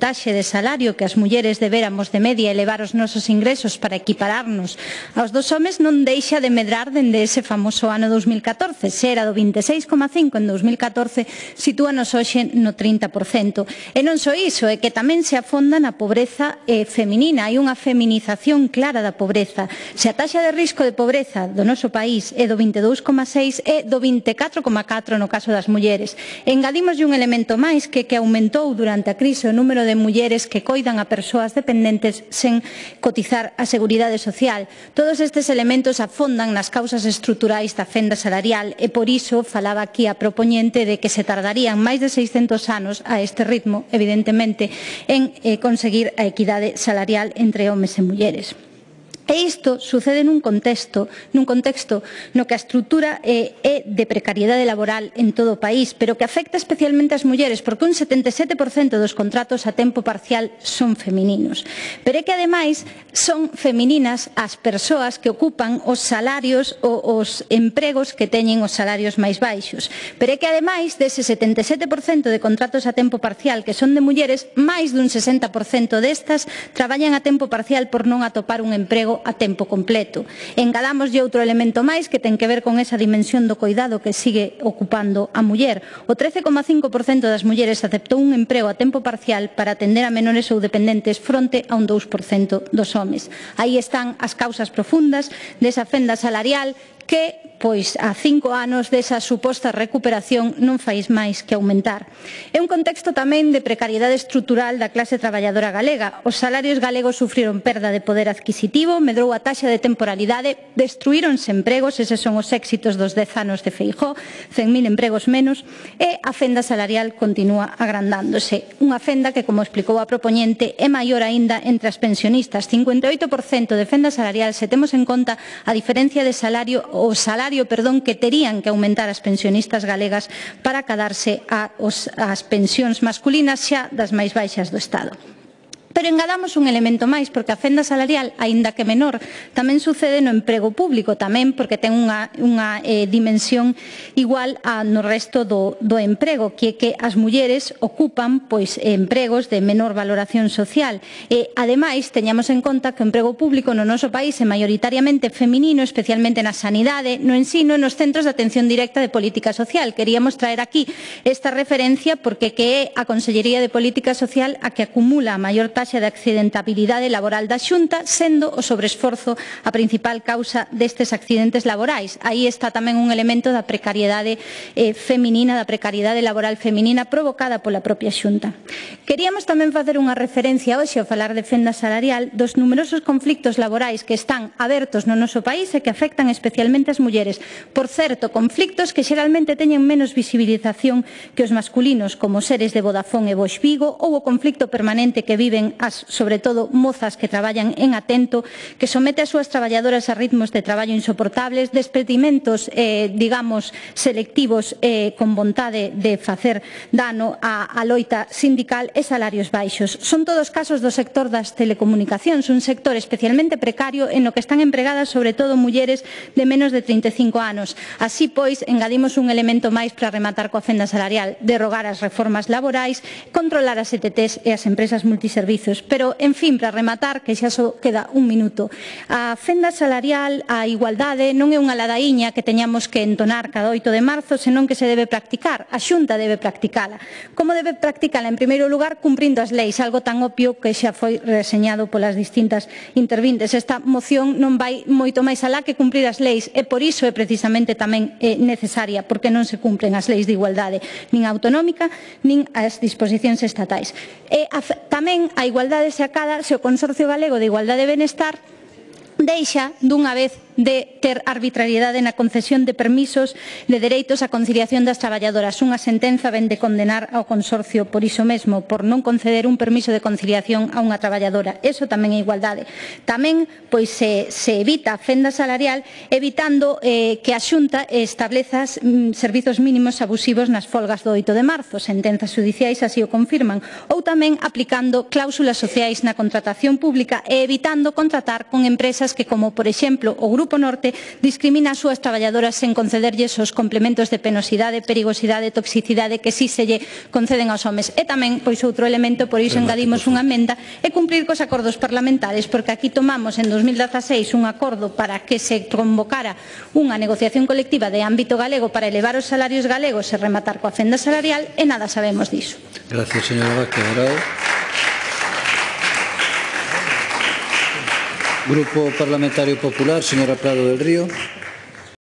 taxe de salario que as mulleres deberamos de media elevar os nosos ingresos para equipararnos aos dos homes non deixa de medrar dende ese famoso ano 2014. Se era do 26,5 en 2014, sitúanos hoxe no 30%. E non só iso, é que tamén se afonda na pobreza eh, feminina. Hai unha feminización clara da pobreza. Se a taxa de risco de pobreza do noso país é do 22,6 e do 24,4 no caso das mulleres. Engadimos un elemento máis que que aumentou durante a crise o número de de mulleres que coidan a persoas dependentes sen cotizar a Seguridade Social. Todos estes elementos afondan nas causas estruturais da fenda salarial e por iso falaba aquí a propoñente de que se tardarían máis de 600 anos a este ritmo, evidentemente, en eh, conseguir a equidade salarial entre homes e mulleres. E isto sucede nun contexto, nun contexto no que a estrutura é, é de precariedade laboral en todo o país, pero que afecta especialmente as mulleres, porque un 77% dos contratos a tempo parcial son femininos. Pero é que ademais son femininas as persoas que ocupan os salarios ou os empregos que teñen os salarios máis baixos. Pero é que ademais dese 77% de contratos a tempo parcial que son de mulleres, máis dun 60% destas traballan a tempo parcial por non atopar un emprego emprego a tempo completo. Engadamoslle outro elemento máis que ten que ver con esa dimensión do coidado que sigue ocupando a muller. O 13,5% das mulleres aceptou un emprego a tempo parcial para atender a menores ou dependentes fronte a un 2% dos homes. Aí están as causas profundas desa fenda salarial que, pois, a cinco anos desa suposta recuperación non fais máis que aumentar. É un contexto tamén de precariedade estrutural da clase traballadora galega. Os salarios galegos sufriron perda de poder adquisitivo, medrou a taxa de temporalidade, destruíronse empregos, eses son os éxitos dos dez anos de Feijó, 100.000 empregos menos, e a fenda salarial continúa agrandándose. Unha fenda que, como explicou a propoñente, é maior aínda entre as pensionistas. 58% de fenda salarial se temos en conta a diferencia de salario o salario perdón que terían que aumentar as pensionistas galegas para cadarse a, os, as pensións masculinas xa das máis baixas do Estado. Pero engadamos un elemento máis, porque a fenda salarial, aínda que menor, tamén sucede no emprego público, tamén porque ten unha, unha eh, dimensión igual a, no resto do, do emprego, que que as mulleres ocupan pois empregos de menor valoración social. E, ademais, teñamos en conta que o emprego público no noso país é maioritariamente feminino, especialmente na sanidade, no ensino e nos centros de atención directa de política social. Queríamos traer aquí esta referencia porque que é a Consellería de Política Social a que acumula a maior taxa de accidentabilidade laboral da Xunta, sendo o sobreesforzo a principal causa destes accidentes laborais. Aí está tamén un elemento da precariedade eh, feminina, da precariedade laboral feminina provocada pola propia Xunta. Queríamos tamén facer unha referencia hoxe ao falar de fenda salarial dos numerosos conflictos laborais que están abertos no noso país e que afectan especialmente as mulleres. Por certo, conflictos que xeralmente teñen menos visibilización que os masculinos, como seres de Vodafone e Bosch Vigo, ou o conflicto permanente que viven as, sobre todo, mozas que traballan en atento, que somete as súas traballadoras a ritmos de traballo insoportables, despedimentos, eh, digamos, selectivos eh, con vontade de facer dano á, á loita sindical e salarios baixos. Son todos casos do sector das telecomunicacións, un sector especialmente precario en o que están empregadas sobre todo mulleres de menos de 35 anos. Así pois, engadimos un elemento máis para rematar coa fenda salarial, derrogar as reformas laborais, controlar as ETTs e as empresas multiservicios servizos. Pero, en fin, para rematar, que xa só queda un minuto. A fenda salarial, a igualdade, non é unha ladaíña que teñamos que entonar cada 8 de marzo, senón que se debe practicar. A xunta debe practicala. Como debe practicala? En primeiro lugar, cumprindo as leis, algo tan obvio que xa foi reseñado polas distintas intervintes. Esta moción non vai moito máis alá que cumprir as leis e por iso é precisamente tamén é necesaria porque non se cumpren as leis de igualdade nin autonómica nin as disposicións estatais. E a, tamén a igualdade se acada se o Consorcio Galego de Igualdade e Benestar deixa dunha vez de ter arbitrariedade na concesión de permisos de dereitos á conciliación das traballadoras. Unha sentenza ven de condenar ao consorcio por iso mesmo, por non conceder un permiso de conciliación a unha traballadora. Eso tamén é igualdade. Tamén pois se, se evita a fenda salarial evitando eh, que a Xunta estableza mm, servizos mínimos abusivos nas folgas do 8 de marzo. Sentenzas judiciais así o confirman. Ou tamén aplicando cláusulas sociais na contratación pública e evitando contratar con empresas empresas que, como por exemplo o Grupo Norte, discrimina as súas traballadoras sen concederlles os complementos de penosidade, perigosidade, toxicidade que si se lle conceden aos homes. E tamén, pois outro elemento, por iso engadimos unha emenda, é cumplir cos acordos parlamentares, porque aquí tomamos en 2016 un acordo para que se convocara unha negociación colectiva de ámbito galego para elevar os salarios galegos e rematar coa fenda salarial e nada sabemos diso. Gracias, señora Vázquez. Grupo Parlamentario Popular, señora Prado del Río.